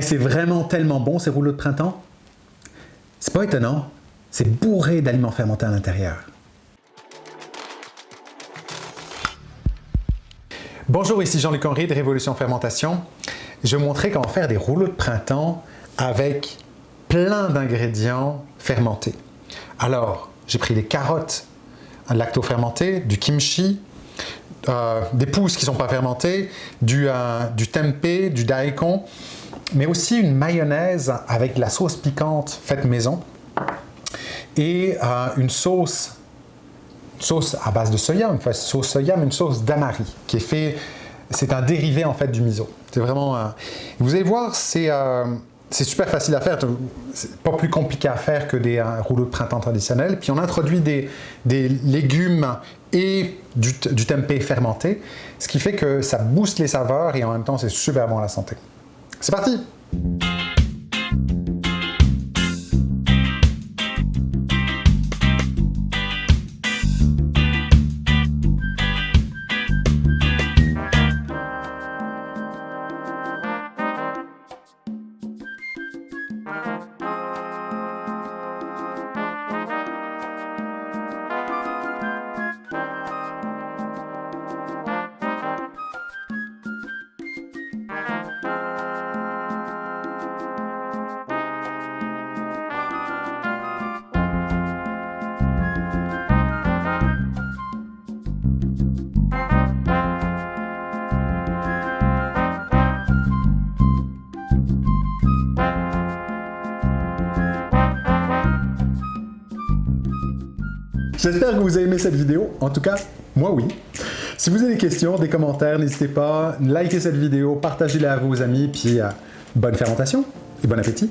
c'est vraiment tellement bon ces rouleaux de printemps. C'est pas étonnant, c'est bourré d'aliments fermentés à l'intérieur. Bonjour, ici Jean-Luc Henry de Révolution Fermentation. Je vais vous montrer comment faire des rouleaux de printemps avec plein d'ingrédients fermentés. Alors, j'ai pris des carottes lacto-fermentées, du kimchi, euh, des pousses qui ne sont pas fermentées, du, euh, du tempeh, du daikon, mais aussi une mayonnaise avec la sauce piquante faite maison et euh, une sauce, sauce à base de soya, une sauce soya, mais une sauce damari qui est fait, c'est un dérivé en fait du miso. C'est vraiment, vous allez voir, c'est c'est super facile à faire, c'est pas plus compliqué à faire que des rouleaux de printemps traditionnels. Puis on introduit des, légumes et du, du tempeh fermenté, ce qui fait que ça booste les saveurs et en même temps c'est super bon à la santé. C'est parti J'espère que vous avez aimé cette vidéo. En tout cas, moi oui. Si vous avez des questions, des commentaires, n'hésitez pas, likez cette vidéo, partagez-la à vos amis, puis euh, bonne fermentation et bon appétit